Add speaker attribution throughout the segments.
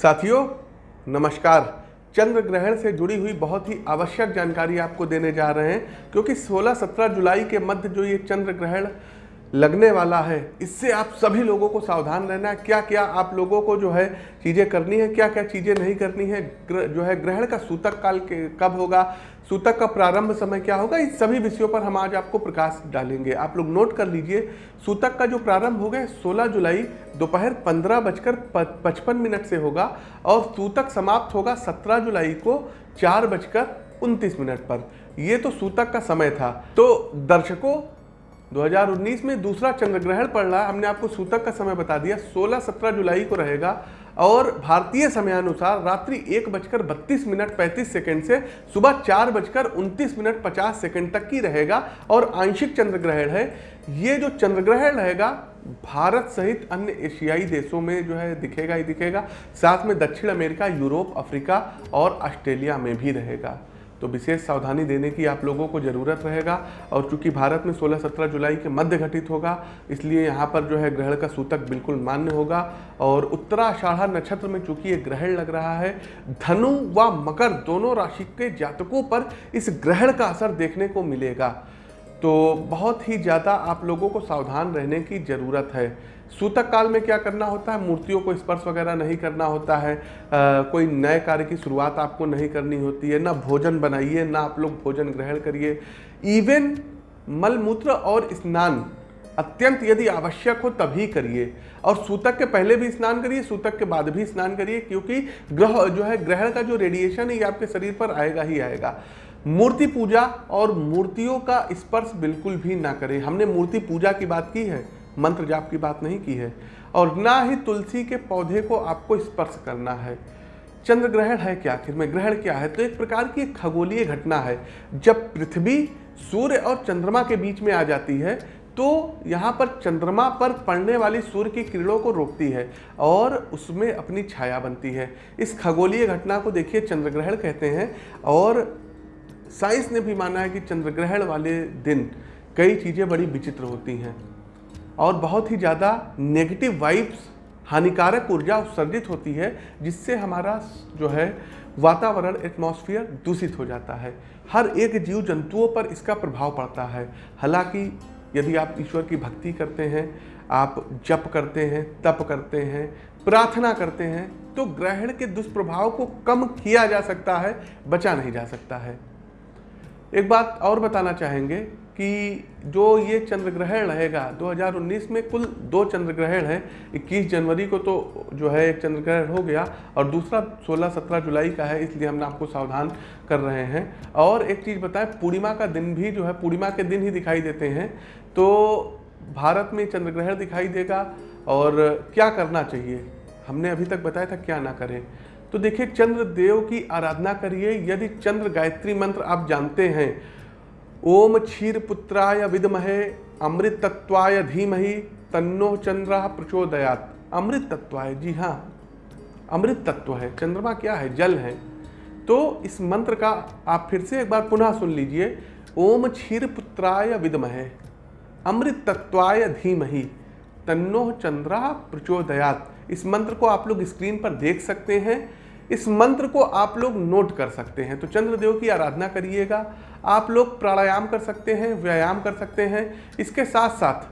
Speaker 1: साथियों, नमस्कार। चंद्र ग्रहण से जुड़ी हुई बहुत ही आवश्यक जानकारी आपको देने जा रहे हैं, क्योंकि 16-17 जुलाई के मध्य जो ये चंद्र ग्रहण लगने वाला है। इससे आप सभी लोगों को सावधान रहना है। क्या क्या आप लोगों को जो है चीज़ें करनी है? क्या क्या चीज़ें नहीं करनी है? जो है ग्रहण का सूतक काल के कब होगा? सूतक का प्रारंभ समय क्या होगा? इस सभी विषयों पर हम आज आपको प्रकाश डालेंगे। आप लोग नोट कर लीजिए। सूतक का जो प्रारंभ हो होगा 16 जुलाई, दोपहर पंद्रह बजकर पचपन मिनट से होगा और सूतक समाप्त होगा 17 जुलाई को चार बजकर उनतीस मिनट पर। यह तो सूतक का समय था। तो दर्शकों 2019 में दूसरा चंद्र ग्रहण पड़ रहा है हमने आपको सूतक का समय बता दिया। 16-17 जुलाई को रहेगा और भारतीय समयानुसार रात्रि एक बजकर बत्तीस मिनट पैंतीस सेकंड से सुबह चार बजकर उनतीस मिनट पचास सेकंड तक की रहेगा और आंशिक चंद्र ग्रहण है। ये जो चंद्र ग्रहण रहेगा, भारत सहित अन्य एशियाई देशों में जो है दिखेगा ही दिखेगा। साथ में दक्षिण अमेरिका, यूरोप, अफ्रीका और ऑस्ट्रेलिया में भी रहेगा। तो विशेष सावधानी देने की आप लोगों को ज़रूरत रहेगा और चूँकि भारत में 16-17 जुलाई के मध्य घटित होगा, इसलिए यहाँ पर जो है ग्रहण का सूतक बिल्कुल मान्य होगा। और उत्तराषाढ़ा नक्षत्र में चूँकि ये ग्रहण लग रहा है, धनु व मकर दोनों राशि के जातकों पर इस ग्रहण का असर देखने को मिलेगा। तो बहुत ही ज़्यादा आप लोगों को सावधान रहने की ज़रूरत है। सूतक काल में क्या करना होता है? मूर्तियों को स्पर्श वगैरह नहीं करना होता है। आ, कोई नए कार्य की शुरुआत आपको नहीं करनी होती है। ना भोजन बनाइए ना आप लोग भोजन ग्रहण करिए। इवन मलमूत्र और स्नान अत्यंत यदि आवश्यक हो तभी करिए। और सूतक के पहले भी स्नान करिए सूतक के बाद भी स्नान करिए क्योंकि ग्रह जो है ग्रहण का जो रेडिएशन है ये आपके शरीर पर आएगा ही आएगा। मूर्ति पूजा और मूर्तियों का स्पर्श बिल्कुल भी ना करें। हमने मूर्ति पूजा की बात की है। मंत्र जाप की बात नहीं की है। और ना ही तुलसी के पौधे को आपको स्पर्श करना है। चंद्र ग्रहण है क्या आखिर में? ग्रहण क्या है? तो एक प्रकार की खगोलीय घटना है। जब पृथ्वी सूर्य और चंद्रमा के बीच में आ जाती है तो यहाँ पर चंद्रमा पर पड़ने वाली सूर्य की किरणों को रोकती है और उसमें अपनी छाया बनती है। इस खगोलीय घटना को देखिए, चंद्र ग्रहण कहते हैं। और साइंस ने भी माना है कि चंद्र ग्रहण वाले दिन कई चीज़ें बड़ी विचित्र होती हैं। और बहुत ही ज़्यादा नेगेटिव वाइब्स हानिकारक ऊर्जा उत्सर्जित होती है, जिससे हमारा जो है वातावरण एटमॉस्फेयर दूषित हो जाता है। हर एक जीव जंतुओं पर इसका प्रभाव पड़ता है। हालाँकि यदि आप ईश्वर की भक्ति करते हैं, आप जप करते हैं, तप करते हैं, प्रार्थना करते हैं तो ग्रहण के दुष्प्रभाव को कम किया जा सकता है, बचा नहीं जा सकता है। एक बात और बताना चाहेंगे कि जो ये चंद्र ग्रहण रहेगा 2019 में कुल दो चंद्र ग्रहण है। 21 जनवरी को तो जो है एक चंद्र ग्रहण हो गया और दूसरा 16-17 जुलाई का है, इसलिए हम आपको सावधान कर रहे हैं। और एक चीज़ बताएँ, पूर्णिमा का दिन भी जो है, पूर्णिमा के दिन ही दिखाई देते हैं। तो भारत में चंद्र ग्रहण दिखाई देगा और क्या करना चाहिए? हमने अभी तक बताया था क्या ना करें। तो देखिए, चंद्र देव की आराधना करिए। यदि चंद्र गायत्री मंत्र आप जानते हैं ओम क्षीर पुत्राय विदमहे अमृत तत्वाय धीमहि, तन्नो चंद्र प्रचोदयात। अमृत तत्वाय जी हाँ अमृत तत्व है, चंद्रमा क्या है, जल है। तो इस मंत्र का आप फिर से एक बार पुनः सुन लीजिए, ओम क्षीर पुत्राय विदमहे अमृत तत्वाय धीमहि, तन्नो चंद्रा प्रचोदयात। इस मंत्र को आप लोग स्क्रीन पर देख सकते हैं। इस मंत्र को आप लोग नोट कर सकते हैं। तो चंद्रदेव की आराधना करिएगा। आप लोग प्राणायाम कर सकते हैं, व्यायाम कर सकते हैं। इसके साथ साथ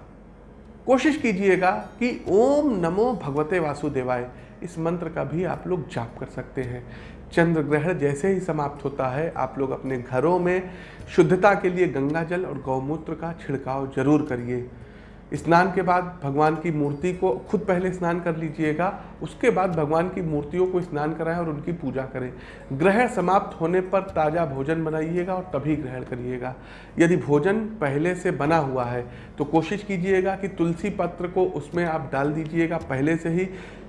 Speaker 1: कोशिश कीजिएगा कि ओम नमो भगवते वासुदेवाय, इस मंत्र का भी आप लोग जाप कर सकते हैं। चंद्र ग्रहण जैसे ही समाप्त होता है, आप लोग अपने घरों में शुद्धता के लिए गंगा जल और गौमूत्र का छिड़काव ज़रूर करिए। स्नान के बाद भगवान की मूर्ति को खुद पहले स्नान कर लीजिएगा, उसके बाद भगवान की मूर्तियों को स्नान कराएँ और उनकी पूजा करें। ग्रहण समाप्त होने पर ताज़ा भोजन बनाइएगा और तभी ग्रहण करिएगा। यदि भोजन पहले से बना हुआ है तो कोशिश कीजिएगा कि तुलसी पत्र को उसमें आप डाल दीजिएगा पहले से ही,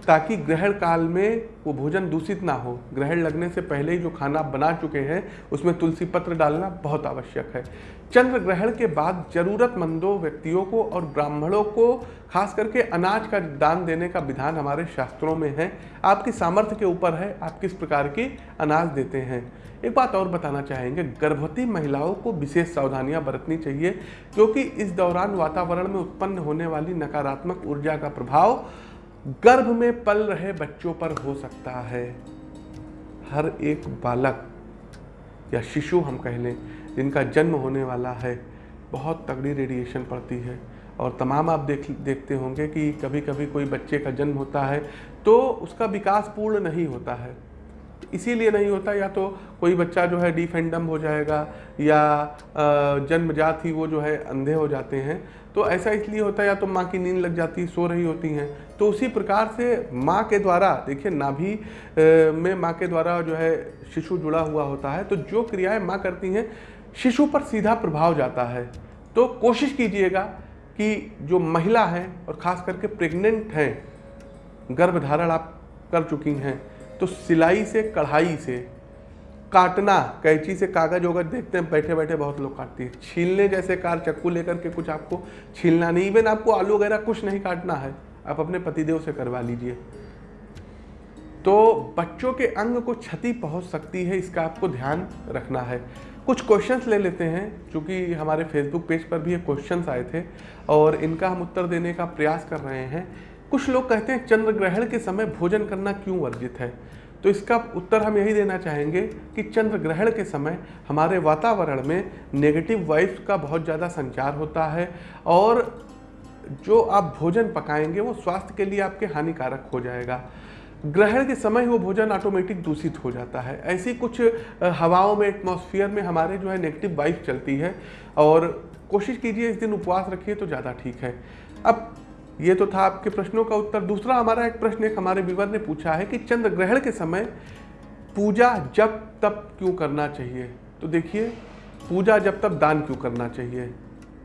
Speaker 1: ताकि ग्रहण काल में वो भोजन दूषित ना हो। ग्रहण लगने से पहले ही जो खाना बना चुके हैं, उसमें तुलसी पत्र डालना बहुत आवश्यक है। चंद्र ग्रहण के बाद जरूरतमंदों, व्यक्तियों को और ब्राह्मणों को, खास करके अनाज का दान देने का विधान हमारे शास्त्रों में है। आपकी सामर्थ्य के ऊपर है, आप किस प्रकार की अनाज देते हैं। एक बात और बताना चाहेंगे, गर्भवती महिलाओं को विशेष सावधानियाँ बरतनी चाहिए, क्योंकि इस दौरान वातावरण में उत्पन्न होने वाली नकारात्मक ऊर्जा का प्रभाव गर्भ में पल रहे बच्चों पर हो सकता है। हर एक बालक या शिशु हम कह लें जिनका जन्म होने वाला है, बहुत तगड़ी रेडिएशन पड़ती है। और तमाम आप देख, देखते होंगे कि कभी कभी कोई बच्चे का जन्म होता है तो उसका विकास पूर्ण नहीं होता है। इसीलिए नहीं होता, या तो कोई बच्चा जो है डिफेंडम हो जाएगा, या जन्मजात ही वो जो है अंधे हो जाते हैं। तो ऐसा इसलिए होता है, या तो माँ की नींद लग जाती, सो रही होती हैं। तो उसी प्रकार से माँ के द्वारा, देखिए, नाभि में माँ के द्वारा जो है शिशु जुड़ा हुआ होता है। तो जो क्रियाएँ माँ करती हैं शिशु पर सीधा प्रभाव जाता है। तो कोशिश कीजिएगा कि जो महिला हैं और ख़ास करके प्रेग्नेंट हैं, गर्भधारण आप कर चुकी हैं तो सिलाई से, कढ़ाई से, काटना, कैंची से कागज़ वगज देखते हैं बैठे बैठे बहुत लोग काटती है। छीलने जैसे कार, चक्कू लेकर के कुछ आपको छीलना नहीं इवन आपको आलू वगैरह कुछ नहीं काटना है। आप अपने पतिदेव से करवा लीजिए। तो बच्चों के अंग को क्षति पहुँच सकती है, इसका आपको ध्यान रखना है। कुछ क्वेश्चंस ले लेते हैं, क्योंकि हमारे फेसबुक पेज पर भी ये क्वेश्चंस आए थे, और इनका हम उत्तर देने का प्रयास कर रहे हैं। कुछ लोग कहते हैं चंद्र ग्रहण के समय भोजन करना क्यों वर्जित है? तो इसका उत्तर हम यही देना चाहेंगे कि चंद्र ग्रहण के समय हमारे वातावरण में नेगेटिव वाइब्स का बहुत ज़्यादा संचार होता है, और जो आप भोजन पकाएँगे, वो स्वास्थ्य के लिए आपके हानिकारक हो जाएगा। ग्रहण के समय वो भोजन ऑटोमेटिक दूषित हो जाता है। ऐसी कुछ हवाओं में एटमॉस्फेयर में हमारे जो है नेगेटिव वाइफ चलती है और कोशिश कीजिए इस दिन उपवास रखिए तो ज़्यादा ठीक है। अब ये तो था आपके प्रश्नों का उत्तर। दूसरा हमारा एक प्रश्न एक हमारे विवर ने पूछा है कि चंद्र ग्रहण के समय पूजा जब तब क्यों करना चाहिए? तो देखिए, पूजा जब तब दान क्यों करना चाहिए?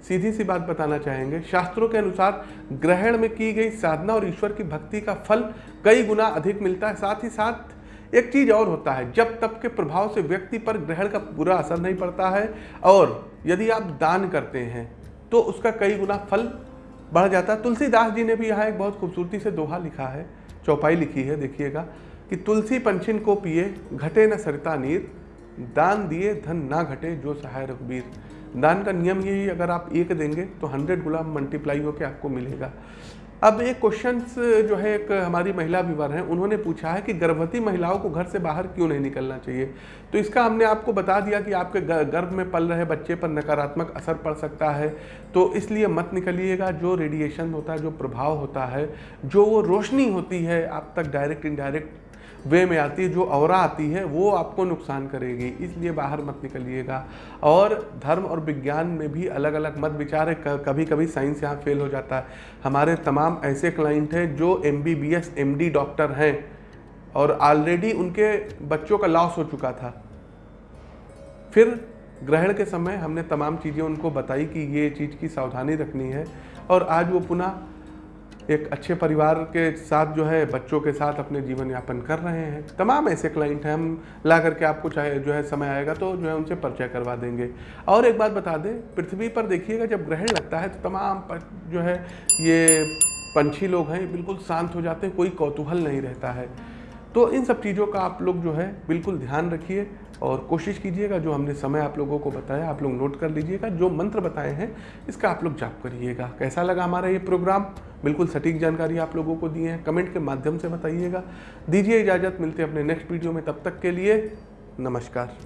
Speaker 1: सीधी सी बात बताना चाहेंगे, शास्त्रों के अनुसार ग्रहण में की गई साधना और ईश्वर की भक्ति का फल कई गुना अधिक मिलता है। साथ ही साथ एक चीज़ और होता है, जब तब के प्रभाव से व्यक्ति पर ग्रहण का पूरा असर नहीं पड़ता है और यदि आप दान करते हैं तो उसका कई गुना फल बढ़ जाता है। तुलसीदास जी ने भी यहाँ एक बहुत खूबसूरती से दोहा लिखा है, चौपाई लिखी है, देखिएगा, कि तुलसी पंछिन को पिए, घटे न सरता नीर दान दिए, धन ना घटे, जो सहाय रघुबीर। दान का नियम यही, अगर आप एक देंगे तो हंड्रेड गुलाम मल्टीप्लाई होकर आपको मिलेगा। अब एक क्वेश्चन जो है, एक हमारी महिला विवर हैं, उन्होंने पूछा है कि गर्भवती महिलाओं को घर से बाहर क्यों नहीं निकलना चाहिए? तो इसका हमने आपको बता दिया कि आपके गर्भ में पल रहे बच्चे पर नकारात्मक असर पड़ सकता है। तो इसलिए मत निकलिएगा, जो रेडिएशन होता है, जो प्रभाव होता है, जो वो रोशनी होती है, आप तक डायरेक्ट इनडायरेक्ट वे में आती है, जो और आती है, वो आपको नुकसान करेगी। इसलिए बाहर मत निकलिएगा। और धर्म और विज्ञान में भी अलग अलग मत विचार है। कभी कभी साइंस यहाँ फेल हो जाता है। हमारे तमाम ऐसे क्लाइंट हैं, जो M B B S M D doctor हैं। और ऑलरेडी उनके बच्चों का लॉस हो चुका था। फिर ग्रहण के समय हमने तमाम चीज़ें उनको बताई कि ये चीज़ की सावधानी रखनी है। और आज वो पुनः एक अच्छे परिवार के साथ जो है, बच्चों के साथ अपने जीवन यापन कर रहे हैं। तमाम ऐसे क्लाइंट हैं, हम ला करके आपको चाहे जो है समय आएगा तो जो है उनसे परिचय करवा देंगे। और एक बात बता दें, पृथ्वी पर देखिएगा, जब ग्रहण लगता है तो तमाम जो है, ये पंछी लोग हैं, बिल्कुल शांत हो जाते हैं, कोई कौतूहल नहीं रहता है। तो इन सब चीज़ों का आप लोग जो है बिल्कुल ध्यान रखिए और कोशिश कीजिएगा, जो हमने समय आप लोगों को बताया, आप लोग नोट कर लीजिएगा, जो मंत्र बताए हैं, इसका आप लोग जाप करिएगा। कैसा लगा हमारा ये प्रोग्राम बिल्कुल सटीक जानकारी आप लोगों को दिए हैं। कमेंट के माध्यम से बताइएगा। दीजिए इजाज़त, मिलते हैं अपने नेक्स्ट वीडियो में। तब तक के लिए नमस्कार।